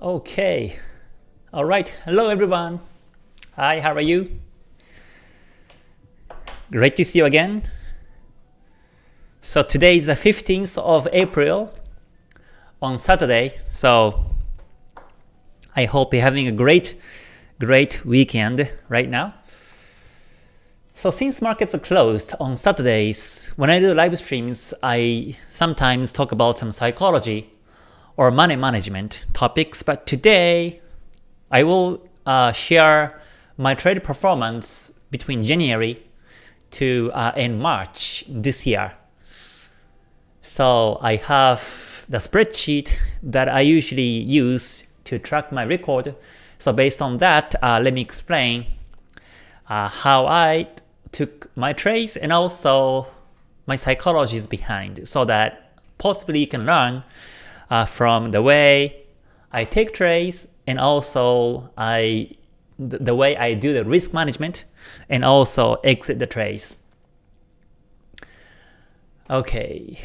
Okay. All right. Hello, everyone. Hi, how are you? Great to see you again. So today is the 15th of April on Saturday. So I hope you're having a great, great weekend right now. So since markets are closed on Saturdays, when I do live streams, I sometimes talk about some psychology or money management topics, but today I will uh, share my trade performance between January to uh, end March this year. So I have the spreadsheet that I usually use to track my record. So based on that, uh, let me explain uh, how I took my trades and also my psychologies behind so that possibly you can learn uh, from the way I take trades and also I the way I do the risk management and also exit the trades. Okay.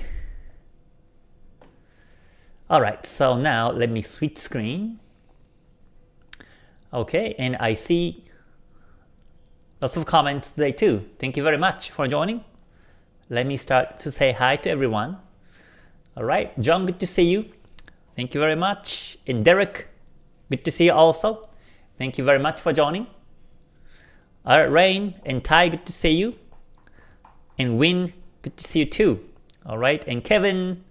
Alright, so now let me switch screen. Okay, and I see lots of comments today too. Thank you very much for joining. Let me start to say hi to everyone. Alright, John, good to see you. Thank you very much. And Derek, good to see you also. Thank you very much for joining. Alright, Rain and Ty, good to see you. And Win, good to see you too. Alright, and Kevin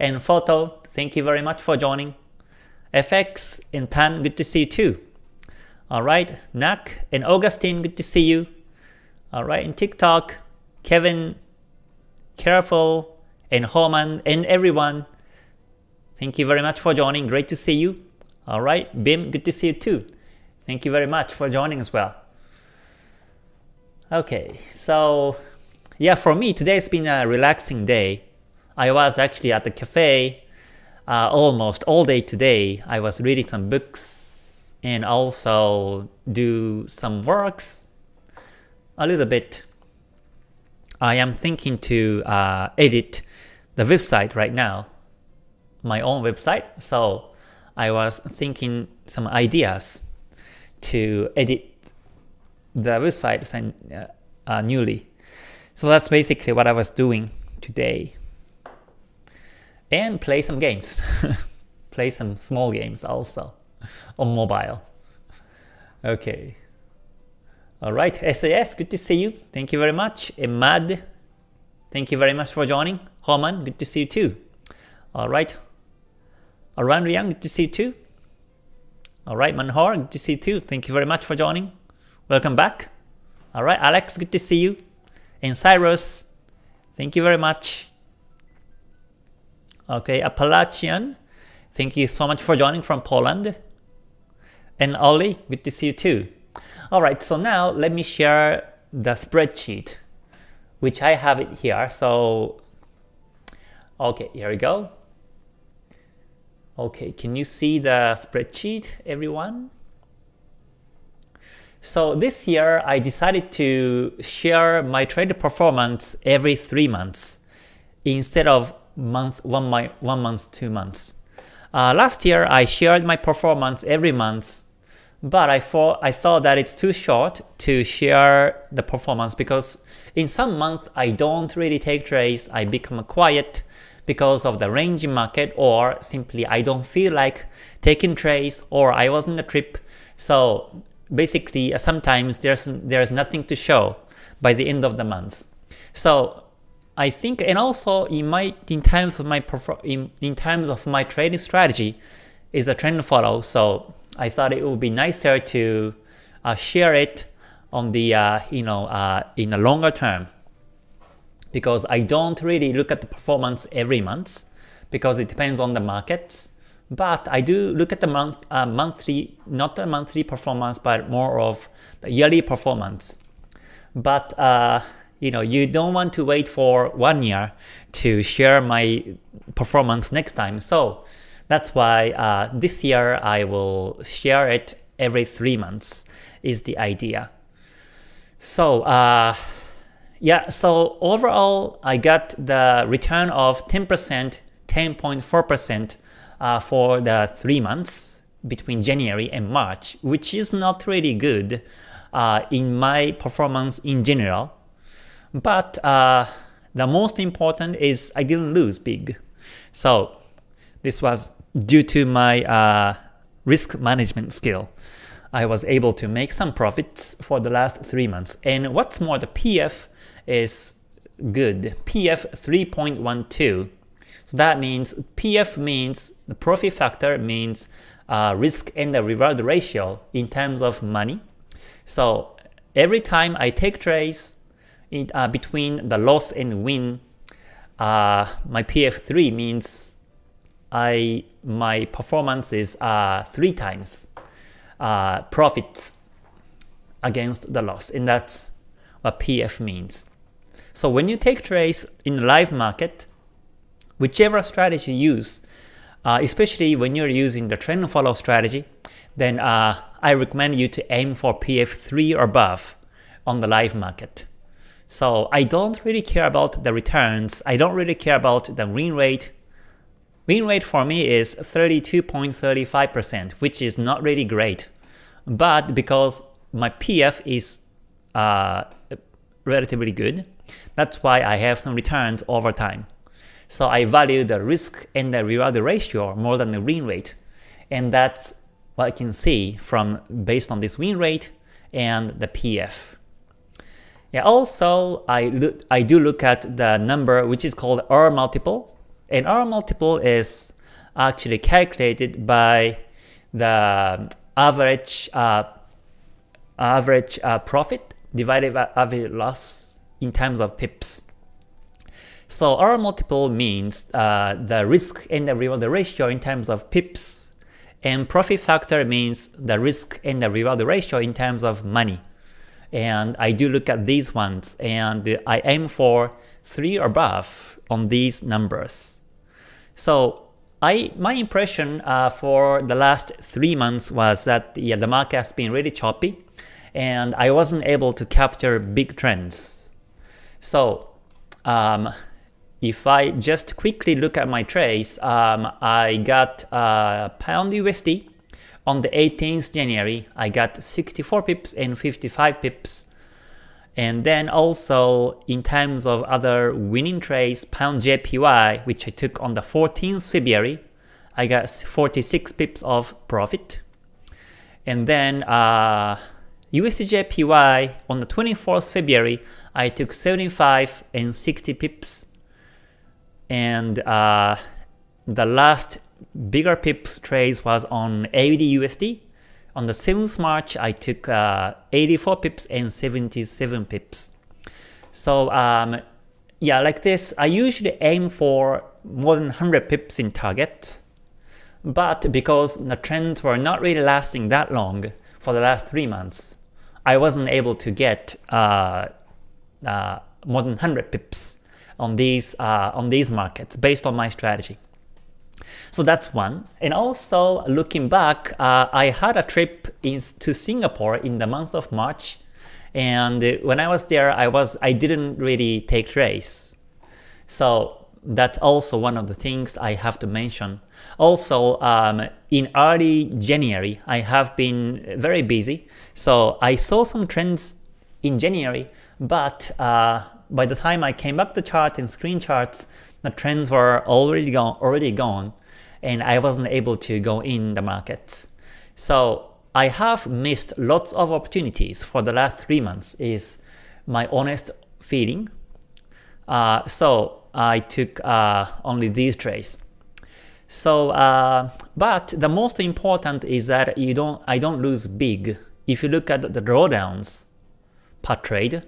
and Photo, thank you very much for joining. FX and Tan, good to see you too. Alright, Nak and Augustine, good to see you. Alright, and TikTok, Kevin, Careful, and Homan, and everyone, Thank you very much for joining. Great to see you. All right, Bim, good to see you too. Thank you very much for joining as well. Okay, so yeah, for me today's been a relaxing day. I was actually at the cafe uh, almost all day today. I was reading some books and also do some works a little bit. I am thinking to uh, edit the website right now my own website. So I was thinking some ideas to edit the website uh, uh, newly. So that's basically what I was doing today. And play some games. play some small games also on mobile. Okay. Alright, SAS, good to see you. Thank you very much. Emad, thank you very much for joining. Homan, good to see you too. Alright, Aran Yang, good to see you too. Alright, Manhor, good to see you too. Thank you very much for joining. Welcome back. Alright, Alex, good to see you. And Cyrus, thank you very much. Okay, Appalachian, thank you so much for joining from Poland. And Ollie, good to see you too. Alright, so now let me share the spreadsheet, which I have it here. So, okay, here we go. Okay, can you see the spreadsheet, everyone? So this year, I decided to share my trade performance every three months instead of month one, my, one month, two months. Uh, last year, I shared my performance every month, but I thought, I thought that it's too short to share the performance because in some months, I don't really take trades, I become quiet, because of the range market or simply I don't feel like taking trades or I was on a trip. So basically uh, sometimes there's there's nothing to show by the end of the month. So I think and also in my in terms of my in, in terms of my trading strategy is a trend follow. So I thought it would be nicer to uh, share it on the uh, you know uh, in a longer term because I don't really look at the performance every month because it depends on the markets. But I do look at the month, uh, monthly, not the monthly performance, but more of the yearly performance. But uh, you know, you don't want to wait for one year to share my performance next time. So that's why uh, this year I will share it every three months is the idea. So uh, yeah, so overall, I got the return of 10%, 10.4% uh, for the 3 months between January and March, which is not really good uh, in my performance in general. But uh, the most important is I didn't lose big. So this was due to my uh, risk management skill. I was able to make some profits for the last 3 months. And what's more, the PF is good. PF 3.12. So that means PF means the profit factor means uh, risk and the reward ratio in terms of money. So every time I take trades in, uh, between the loss and win, uh, my PF3 means I my performances is uh, three times uh, profit against the loss, and that's what PF means. So when you take trades in the live market, whichever strategy you use, uh, especially when you're using the trend follow strategy, then uh, I recommend you to aim for PF3 or above on the live market. So I don't really care about the returns, I don't really care about the win rate. Win rate for me is 32.35%, which is not really great. But because my PF is uh, relatively good, that's why I have some returns over time. So I value the risk and the reward ratio more than the win rate. And that's what I can see from based on this win rate and the PF. Yeah, also I I do look at the number which is called R multiple, and R multiple is actually calculated by the average uh, average uh, profit divided by average loss in terms of pips. So R multiple means uh, the risk and the reward ratio in terms of pips, and profit factor means the risk and the reward ratio in terms of money. And I do look at these ones, and I aim for 3 or above on these numbers. So I my impression uh, for the last 3 months was that yeah, the market has been really choppy, and I wasn't able to capture big trends. So um, if I just quickly look at my trades, um, I got uh, pound USD on the 18th January. I got 64 pips and 55 pips. And then also in terms of other winning trades, pound JPY, which I took on the 14th February, I got 46 pips of profit. And then uh, USDJPY on the 24th February, I took 75 and 60 pips and uh, the last bigger pips trades was on AUD USD. On the 7th March, I took uh, 84 pips and 77 pips. So um, yeah, like this, I usually aim for more than 100 pips in target. But because the trends were not really lasting that long for the last 3 months, I wasn't able to get uh, uh, more than 100 pips on these uh, on these markets based on my strategy. So that's one. And also looking back, uh, I had a trip in, to Singapore in the month of March, and when I was there, I was I didn't really take trades. So that's also one of the things I have to mention. Also, um, in early January, I have been very busy, so I saw some trends in January, but uh, by the time I came back to chart and screen charts, the trends were already gone, already gone, and I wasn't able to go in the markets. So I have missed lots of opportunities for the last three months is my honest feeling. Uh, so I took uh, only these trades. So, uh, but the most important is that you don't, I don't lose big. If you look at the drawdowns per trade,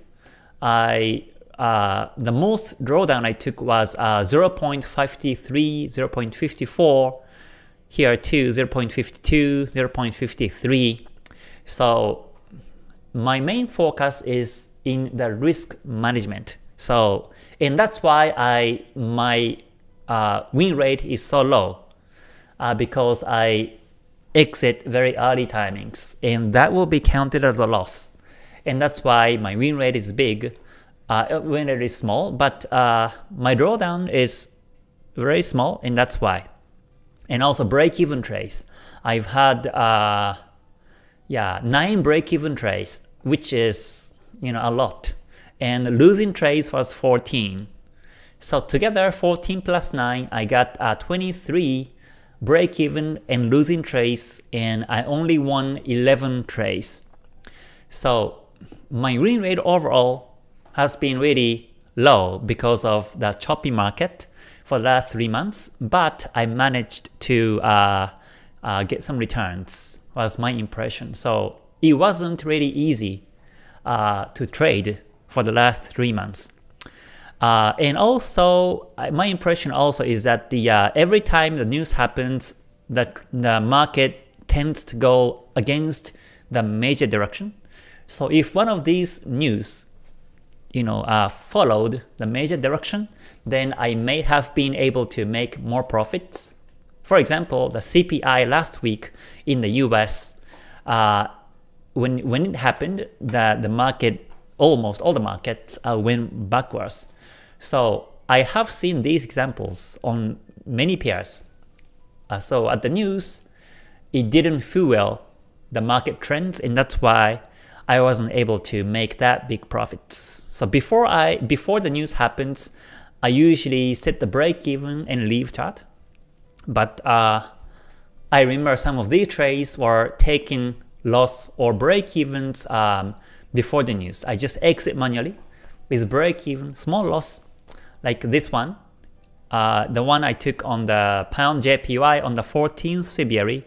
I uh, the most drawdown I took was uh, 0.53, 0.54, here too 0.52, 0.53. So my main focus is in the risk management. So and that's why I my uh, win rate is so low uh, because I exit very early timings and that will be counted as a loss. And that's why my win rate is big uh, when it is small, but uh, my drawdown is very small and that's why. and also break-even trades. I've had uh, yeah nine break-even trades, which is you know a lot, and losing trades was 14. So together 14 plus 9, I got uh, 23 break-even and losing trades, and I only won 11 trades. So my win rate overall has been really low because of the choppy market for the last three months, but I managed to uh, uh, get some returns was my impression. So it wasn't really easy uh, to trade for the last three months. Uh, and also, my impression also is that the uh, every time the news happens, that the market tends to go against the major direction. So if one of these news you know, uh, followed the major direction, then I may have been able to make more profits. For example, the CPI last week in the US, uh, when when it happened, the the market almost all the markets uh, went backwards. So I have seen these examples on many pairs. Uh, so at the news, it didn't fuel the market trends, and that's why I wasn't able to make that big profits. So before I before the news happens, I usually set the break even and leave chart. But uh, I remember some of these trades were taking loss or break evens um, before the news. I just exit manually with break even, small loss, like this one. Uh, the one I took on the pound JPY on the 14th February,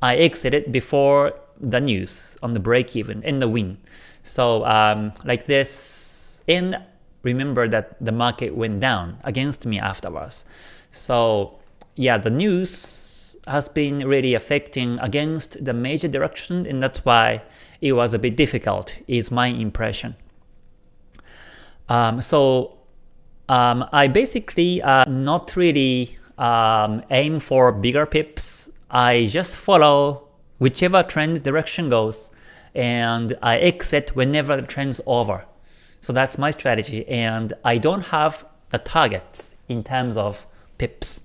I exited before the news on the break even and the win. So um, like this, and remember that the market went down against me afterwards. So yeah, the news has been really affecting against the major direction and that's why it was a bit difficult is my impression. Um, so um, I basically uh, not really um, aim for bigger pips. I just follow whichever trend direction goes, and I exit whenever the trend's over. So that's my strategy, and I don't have the targets in terms of pips.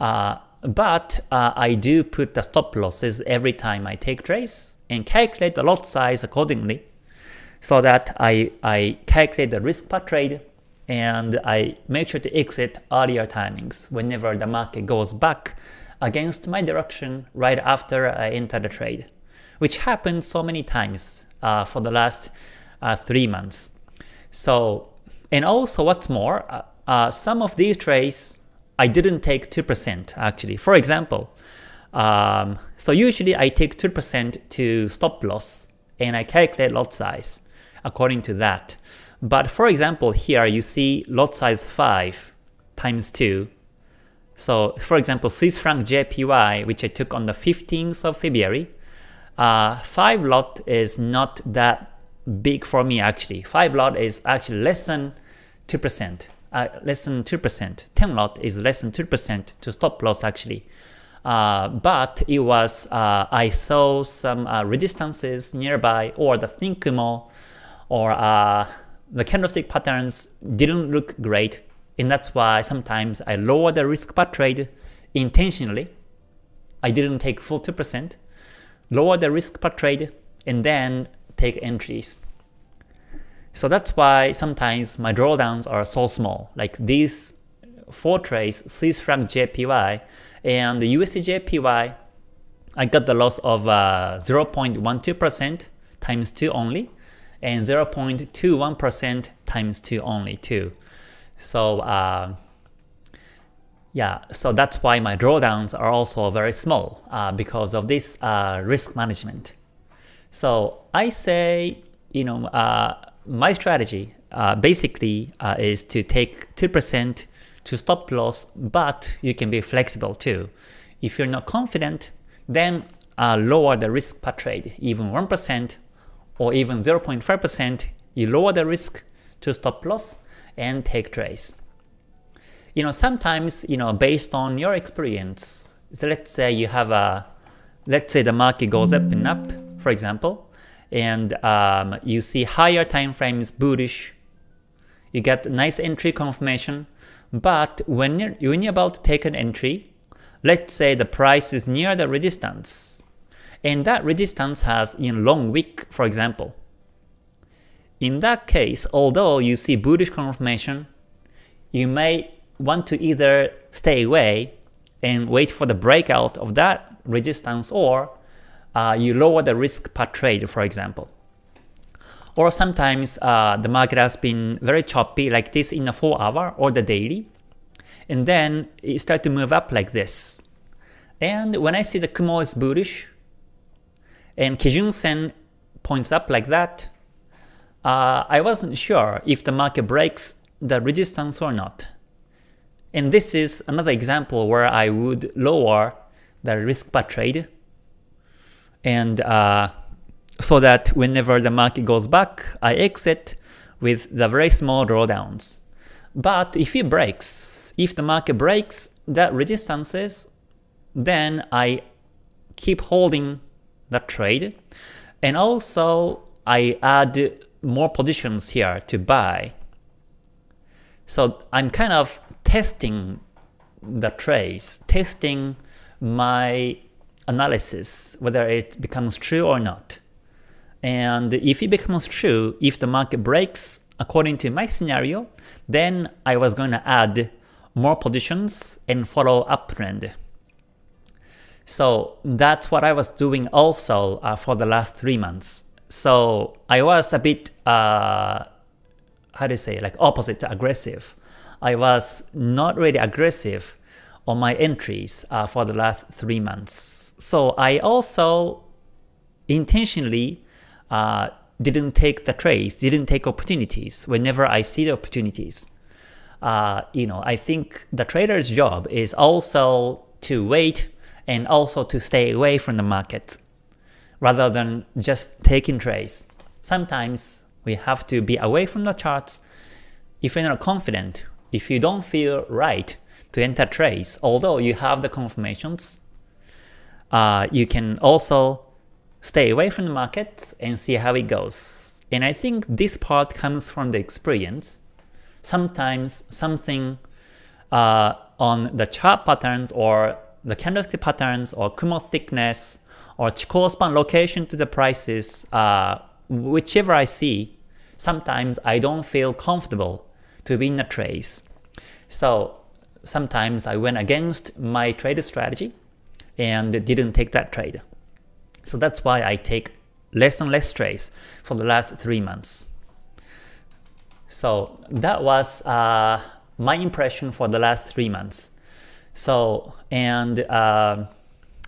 Uh, but uh, I do put the stop losses every time I take trades and calculate the lot size accordingly so that I, I calculate the risk per trade and I make sure to exit earlier timings whenever the market goes back against my direction right after I enter the trade, which happened so many times uh, for the last uh, three months. So, and also what's more, uh, uh some of these trades I didn't take 2% actually. For example, um, so usually I take 2% to stop loss and I calculate lot size according to that. But for example, here you see lot size 5 times 2 so for example, Swiss franc JPY, which I took on the 15th of February, uh, 5 lot is not that big for me actually. 5 lot is actually less than 2%, uh, less than 2%. 10 lot is less than 2% to stop loss actually. Uh, but it was, uh, I saw some uh, resistances nearby or the thin Kumo or uh, the candlestick patterns didn't look great and that's why sometimes I lower the risk per trade intentionally. I didn't take full 2%, lower the risk per trade, and then take entries. So that's why sometimes my drawdowns are so small, like these four trades, Swiss franc JPY and the USD JPY, I got the loss of 0.12% uh, times 2 only, and 0.21% times 2 only too. So uh, yeah, so that's why my drawdowns are also very small uh, because of this uh, risk management. So I say, you know, uh, my strategy uh, basically uh, is to take 2% to stop loss, but you can be flexible too. If you're not confident, then lower the risk per trade, even 1% or even 0.5%, you lower the risk to stop loss, and take trades. You know, sometimes, you know, based on your experience, so let's say you have a, let's say the market goes up and up, for example, and um, you see higher time frames bullish, you get nice entry confirmation, but when you're, when you're about to take an entry, let's say the price is near the resistance, and that resistance has in long wick, for example. In that case, although you see bullish confirmation, you may want to either stay away and wait for the breakout of that resistance or uh, you lower the risk per trade, for example. Or sometimes uh, the market has been very choppy like this in the 4 hour or the daily, and then it starts to move up like this. And when I see the Kumo is bullish, and Kijun Sen points up like that, uh, I wasn't sure if the market breaks the resistance or not. And this is another example where I would lower the risk per trade and uh, so that whenever the market goes back, I exit with the very small drawdowns. But if it breaks, if the market breaks that resistances, then I keep holding the trade and also I add more positions here to buy. So I'm kind of testing the trades, testing my analysis, whether it becomes true or not. And if it becomes true, if the market breaks according to my scenario, then I was going to add more positions and follow uptrend. So that's what I was doing also uh, for the last three months. So I was a bit, uh, how do you say, like opposite to aggressive. I was not really aggressive on my entries uh, for the last three months. So I also intentionally uh, didn't take the trades, didn't take opportunities whenever I see the opportunities. Uh, you know, I think the trader's job is also to wait and also to stay away from the market rather than just taking trades. Sometimes we have to be away from the charts. If you're not confident, if you don't feel right to enter trades, although you have the confirmations, uh, you can also stay away from the markets and see how it goes. And I think this part comes from the experience. Sometimes something uh, on the chart patterns or the candlestick patterns or Kumo thickness or span location to the prices, uh, whichever I see, sometimes I don't feel comfortable to be in a trace. So sometimes I went against my trade strategy and didn't take that trade. So that's why I take less and less trades for the last three months. So that was uh, my impression for the last three months. So and uh,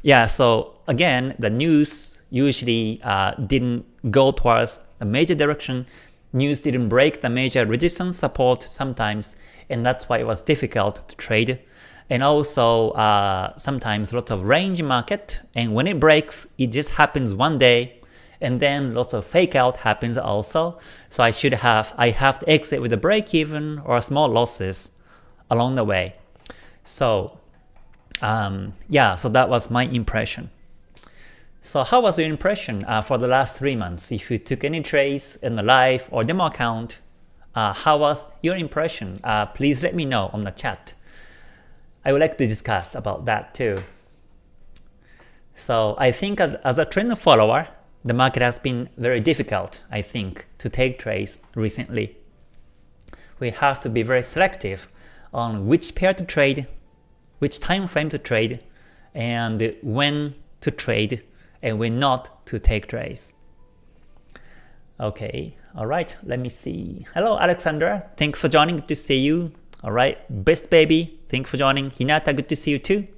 yeah, so again, the news usually uh, didn't go towards a major direction. News didn't break the major resistance support sometimes, and that's why it was difficult to trade. And also uh, sometimes lots of range market, and when it breaks, it just happens one day, and then lots of fake out happens also. So I should have I have to exit with a break even or small losses along the way. So um, yeah, so that was my impression. So how was your impression uh, for the last three months? If you took any trades in the live or demo account, uh, how was your impression? Uh, please let me know on the chat. I would like to discuss about that too. So I think as a trend follower, the market has been very difficult, I think, to take trades recently. We have to be very selective on which pair to trade, which time frame to trade, and when to trade, and when not to take trades. Okay, alright, let me see. Hello Alexandra, thanks for joining, good to see you. Alright, Best Baby, thanks for joining. Hinata, good to see you too.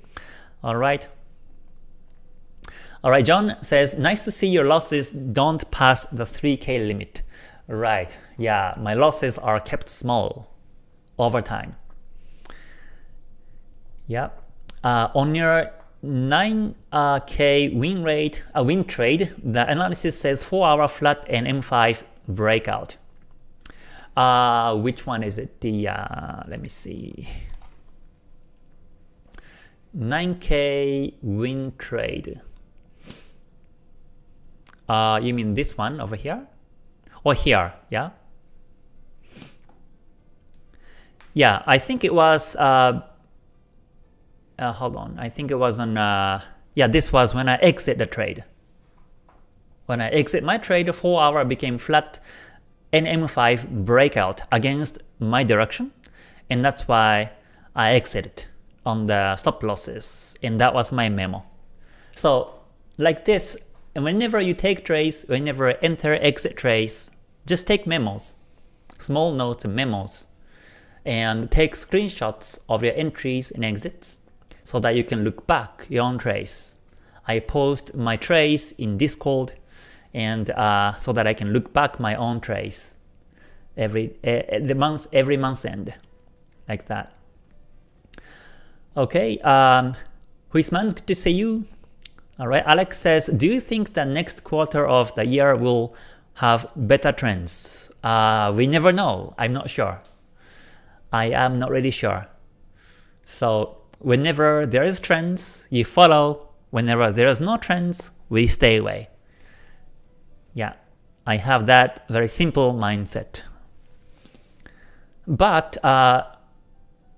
Alright. Alright, John says, nice to see your losses don't pass the 3k limit. Right, yeah, my losses are kept small over time. Yeah. Uh, on your 9k uh, win rate, a uh, win trade, the analysis says 4 hour flat and M5 breakout. Uh, which one is it? The uh, let me see. 9k win trade. Uh, you mean this one over here? Or here, yeah? Yeah, I think it was uh, uh, hold on, I think it was on, uh, yeah, this was when I exit the trade. When I exit my trade, 4 hour became flat and M5 breakout against my direction, and that's why I exited on the stop losses, and that was my memo. So like this, whenever you take trades, whenever enter exit trades, just take memos, small notes and memos, and take screenshots of your entries and exits so that you can look back your own trace. I post my trace in Discord and uh, so that I can look back my own trace every uh, the month every month end like that. Okay, um, Huisman's good to see you. Alright, Alex says, do you think the next quarter of the year will have better trends? Uh, we never know, I'm not sure. I am not really sure. So whenever there is trends, you follow. Whenever there is no trends, we stay away. Yeah, I have that very simple mindset. But uh,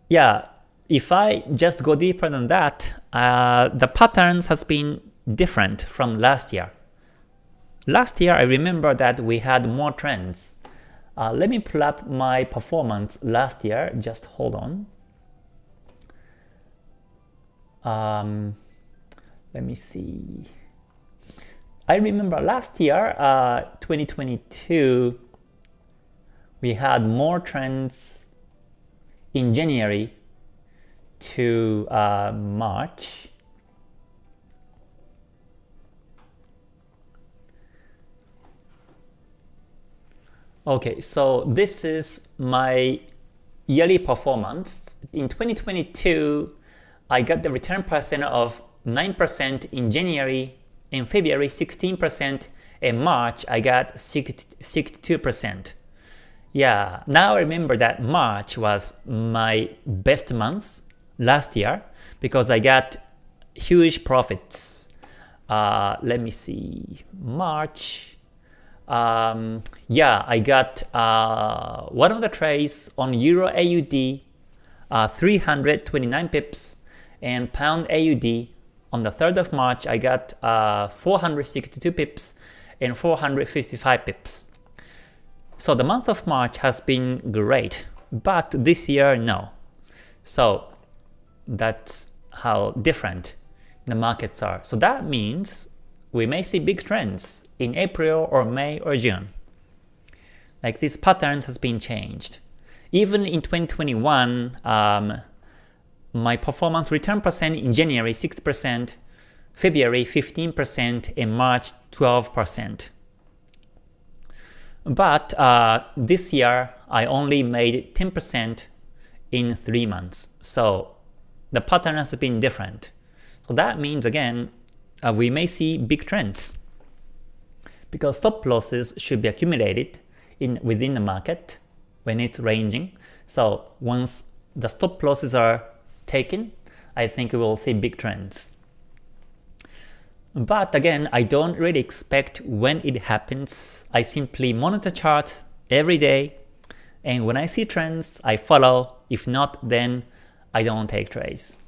yeah, if I just go deeper than that, uh, the patterns has been different from last year. Last year, I remember that we had more trends. Uh, let me pull up my performance last year. Just hold on. Um, let me see. I remember last year, uh, 2022, we had more trends in January to uh, March. Okay, so this is my yearly performance. In 2022, I got the return percent of 9% in January, in February 16%, in March I got 62%. Yeah, now I remember that March was my best month last year because I got huge profits. Uh, let me see, March, um, yeah, I got uh, one of the trades on Euro AUD, uh, 329 pips, and Pound AUD. On the 3rd of March, I got uh, 462 pips and 455 pips. So the month of March has been great, but this year, no. So that's how different the markets are. So that means we may see big trends in April or May or June. Like these patterns has been changed. Even in 2021, um, my performance return percent in January 6%, February 15%, and March 12%. But uh, this year, I only made 10% in 3 months. So the pattern has been different. So that means again, uh, we may see big trends. Because stop losses should be accumulated in within the market when it's ranging. So once the stop losses are taken, I think we will see big trends. But again, I don't really expect when it happens. I simply monitor charts every day, and when I see trends, I follow. If not, then I don't take trades.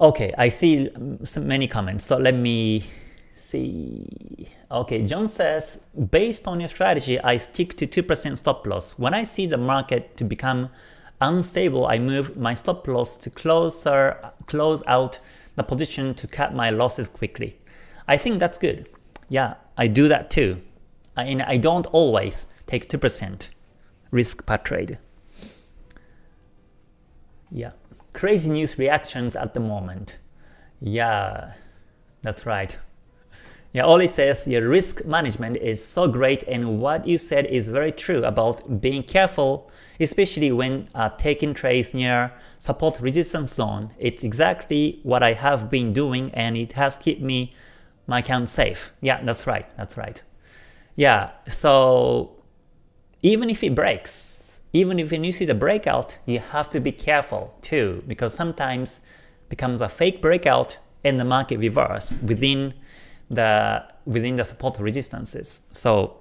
Okay, I see um, many comments, so let me see. Okay, John says, based on your strategy, I stick to 2% stop loss. When I see the market to become unstable, I move my stop loss to closer, close out the position to cut my losses quickly. I think that's good. Yeah, I do that too. I, and I don't always take 2% risk per trade. Yeah, crazy news reactions at the moment. Yeah, that's right. Yeah, Oli says your risk management is so great and what you said is very true about being careful, especially when uh, taking trades near support resistance zone. It's exactly what I have been doing and it has kept me my account safe. Yeah, that's right, that's right. Yeah, so even if it breaks, even if you see the breakout, you have to be careful too because sometimes becomes a fake breakout and the market reverse within the within the support resistances. So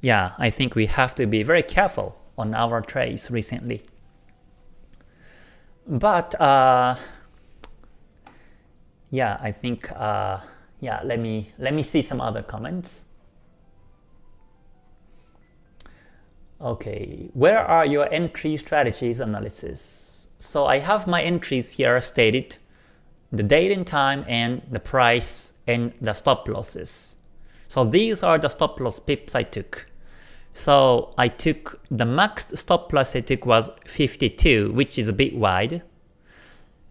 yeah, I think we have to be very careful on our trades recently. but uh, yeah, I think uh, yeah. Let me let me see some other comments. Okay, where are your entry strategies analysis? So I have my entries here stated, the date and time and the price and the stop losses. So these are the stop loss pips I took. So I took the max stop loss I took was 52, which is a bit wide.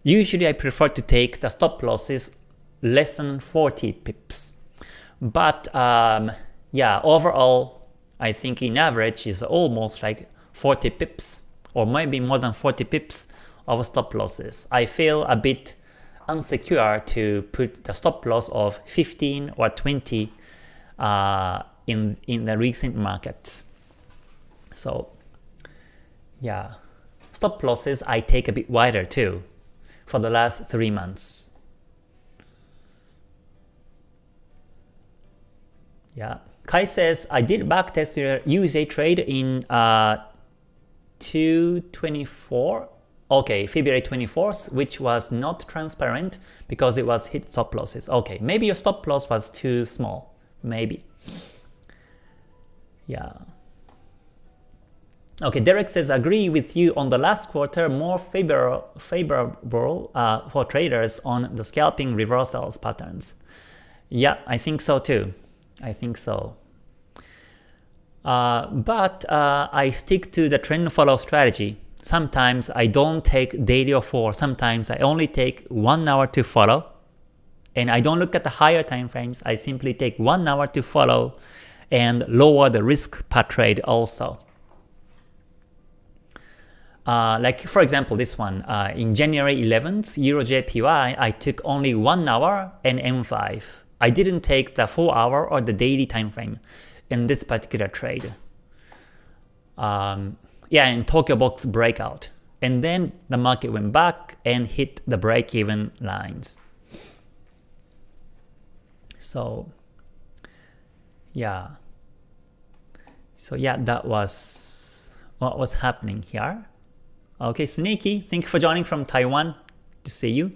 Usually I prefer to take the stop losses less than 40 pips. But um, yeah, overall I think in average is almost like 40 pips or maybe more than 40 pips of stop losses. I feel a bit unsecure to put the stop loss of 15 or 20 uh, in, in the recent markets. So yeah, stop losses I take a bit wider too for the last 3 months. Yeah. Kai says, I did backtest your USA trade in uh, 224, okay, February 24th, which was not transparent because it was hit stop losses. Okay, maybe your stop loss was too small, maybe. Yeah. Okay, Derek says, agree with you on the last quarter, more favor favorable uh, for traders on the scalping reversals patterns. Yeah, I think so too. I think so. Uh, but uh, I stick to the trend follow strategy. Sometimes I don't take daily or 4, sometimes I only take 1 hour to follow. And I don't look at the higher time frames, I simply take 1 hour to follow and lower the risk per trade also. Uh, like for example this one, uh, in January 11th, EuroJPY, I took only 1 hour and M5. I didn't take the 4 hour or the daily time frame in this particular trade. Um, yeah, in Tokyo Box breakout. And then the market went back and hit the break-even lines. So yeah. So yeah, that was what was happening here. Okay, Sneaky, thank you for joining from Taiwan. To see you.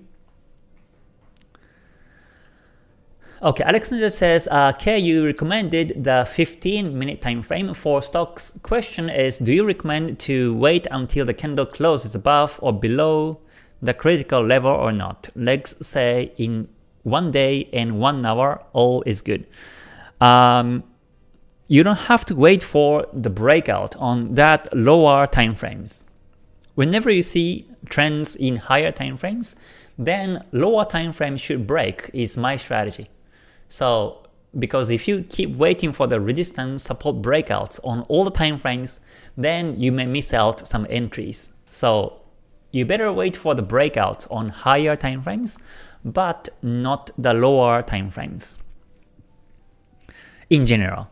Okay, Alexander says, uh, K, you recommended the 15 minute time frame for stocks. Question is, do you recommend to wait until the candle closes above or below the critical level or not? Legs say in one day and one hour, all is good. Um, you don't have to wait for the breakout on that lower time frames. Whenever you see trends in higher time frames, then lower time frame should break is my strategy. So because if you keep waiting for the resistance support breakouts on all the time frames, then you may miss out some entries. So you better wait for the breakouts on higher time frames, but not the lower time frames in general.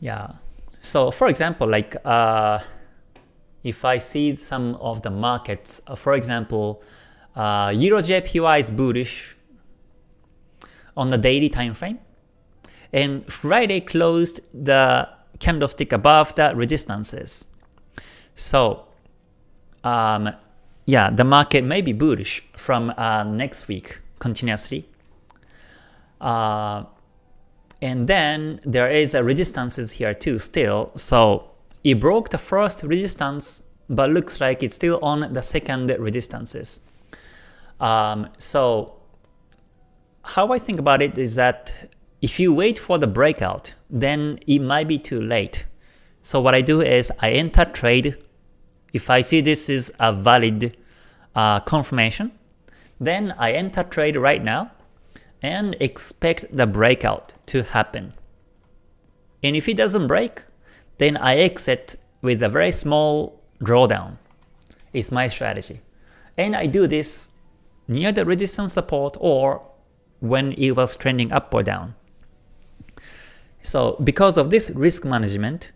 Yeah. So for example, like uh, if I see some of the markets, uh, for example, uh, Euro JPY is bullish, on the daily time frame. And Friday closed the candlestick above the resistances. So um, yeah, the market may be bullish from uh, next week continuously. Uh, and then there is a resistances here too still. So it broke the first resistance, but looks like it's still on the second resistances. Um, so how I think about it is that if you wait for the breakout, then it might be too late. So what I do is I enter trade. If I see this is a valid uh, confirmation, then I enter trade right now and expect the breakout to happen. And if it doesn't break, then I exit with a very small drawdown. It's my strategy. And I do this near the resistance support or when it was trending up or down. So because of this risk management,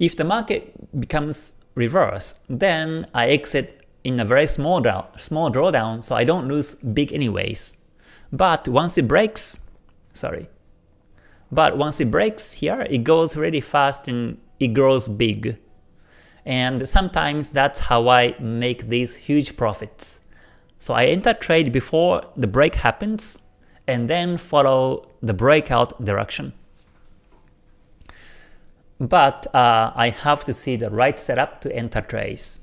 if the market becomes reverse, then I exit in a very small, small drawdown so I don't lose big anyways. But once it breaks, sorry, but once it breaks here, it goes really fast and it grows big. And sometimes that's how I make these huge profits. So I enter trade before the break happens and then follow the breakout direction. But uh, I have to see the right setup to enter trades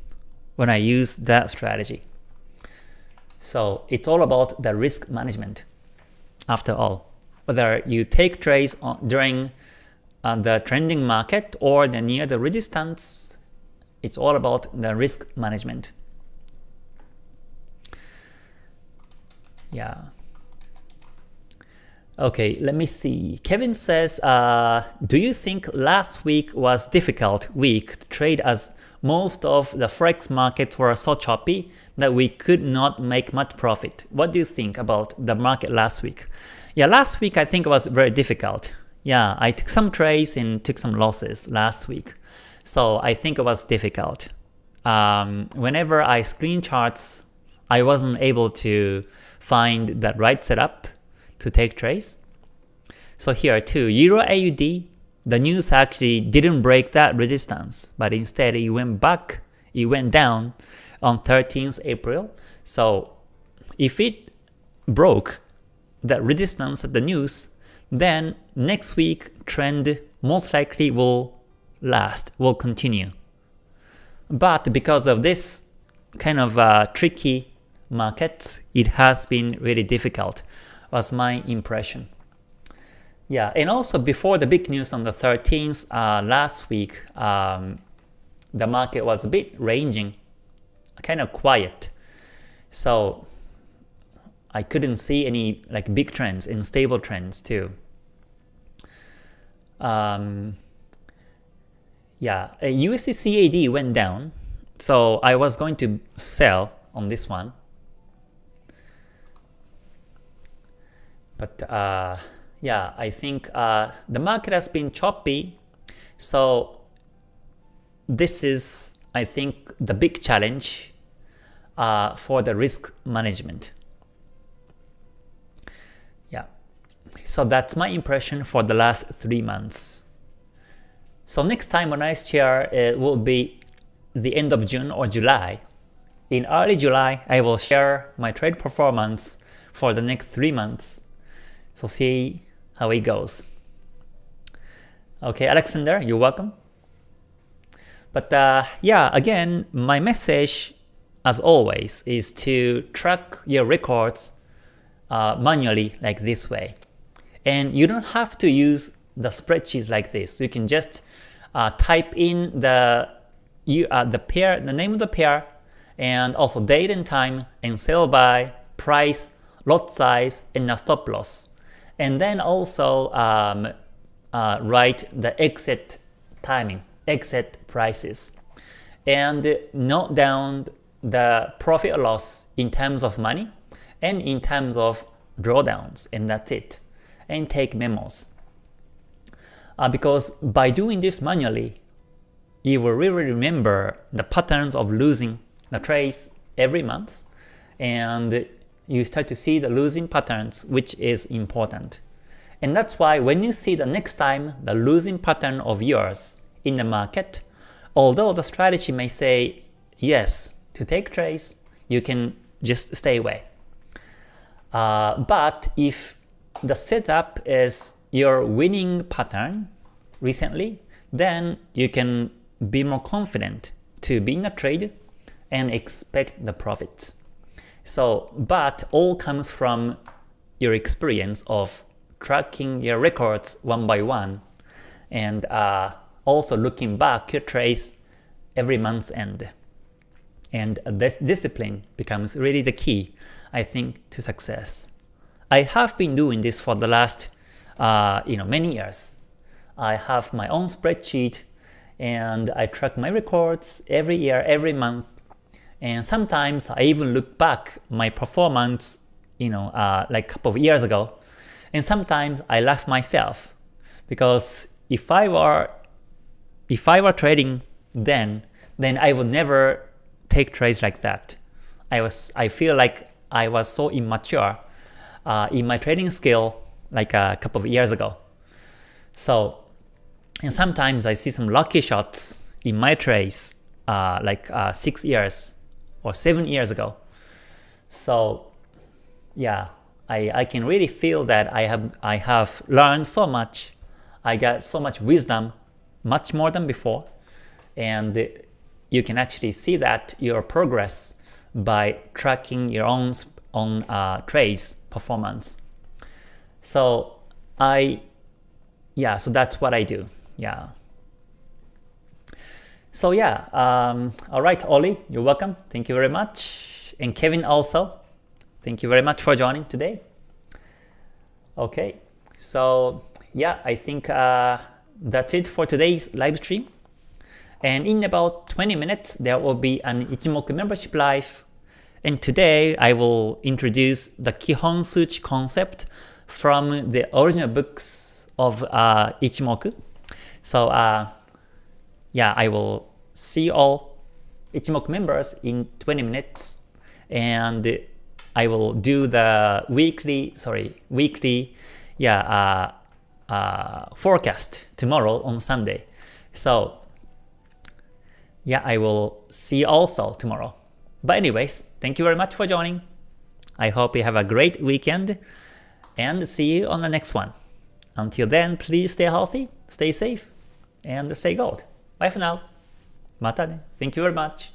when I use that strategy. So it's all about the risk management after all. Whether you take trades during uh, the trending market or the near the resistance, it's all about the risk management. Yeah. Okay, let me see. Kevin says, uh, do you think last week was difficult week to trade as most of the forex markets were so choppy that we could not make much profit? What do you think about the market last week? Yeah, last week I think it was very difficult. Yeah, I took some trades and took some losses last week. So I think it was difficult. Um, whenever I screen charts, I wasn't able to find that right setup to take trades. So here too, Euro AUD, the news actually didn't break that resistance, but instead it went back, it went down on 13th April. So if it broke that resistance at the news, then next week trend most likely will last, will continue. But because of this kind of uh, tricky markets, it has been really difficult, was my impression. Yeah, and also before the big news on the 13th uh, last week, um, the market was a bit ranging, kind of quiet. So I couldn't see any like big trends and stable trends too. Um, yeah, USD CAD went down, so I was going to sell on this one. But uh, yeah, I think uh, the market has been choppy, so this is, I think, the big challenge uh, for the risk management. Yeah, so that's my impression for the last three months. So next time when I share it will be the end of June or July. In early July, I will share my trade performance for the next three months. So see how it goes. Okay, Alexander, you're welcome. But uh, yeah, again, my message, as always, is to track your records uh, manually like this way. And you don't have to use the spreadsheets like this. You can just uh, type in the you, uh, the pair, the name of the pair, and also date and time, and sell by, price, lot size, and a stop loss and then also um, uh, write the exit timing, exit prices, and note down the profit loss in terms of money and in terms of drawdowns, and that's it, and take memos. Uh, because by doing this manually, you will really remember the patterns of losing the trades every month, and you start to see the losing patterns, which is important. And that's why when you see the next time the losing pattern of yours in the market, although the strategy may say yes to take trades, you can just stay away. Uh, but if the setup is your winning pattern recently, then you can be more confident to be in a trade and expect the profits. So, but all comes from your experience of tracking your records one by one and uh, also looking back your trace every month's end. And this discipline becomes really the key, I think, to success. I have been doing this for the last uh, you know, many years. I have my own spreadsheet and I track my records every year, every month, and sometimes I even look back my performance, you know, uh, like a couple of years ago, and sometimes I laugh myself because if I were if I were trading then, then I would never take trades like that. I was I feel like I was so immature uh, in my trading skill like a couple of years ago. So, and sometimes I see some lucky shots in my trades uh, like uh, six years or seven years ago. So yeah, I, I can really feel that I have I have learned so much. I got so much wisdom, much more than before, and you can actually see that your progress by tracking your own own uh, trades performance. So I, yeah, so that's what I do. Yeah. So yeah, um, all right, Ollie, you're welcome. Thank you very much. And Kevin also, thank you very much for joining today. Okay, so yeah, I think uh, that's it for today's live stream. And in about 20 minutes, there will be an Ichimoku membership live. And today, I will introduce the Kihon Suchi concept from the original books of uh, Ichimoku. So uh, yeah, I will see all Ichimoku members in 20 minutes and I will do the weekly, sorry, weekly, yeah, uh, uh, forecast tomorrow on Sunday. So yeah, I will see also tomorrow. But anyways, thank you very much for joining. I hope you have a great weekend and see you on the next one. Until then, please stay healthy, stay safe, and stay gold. Bye for now. Mata. Thank you very much.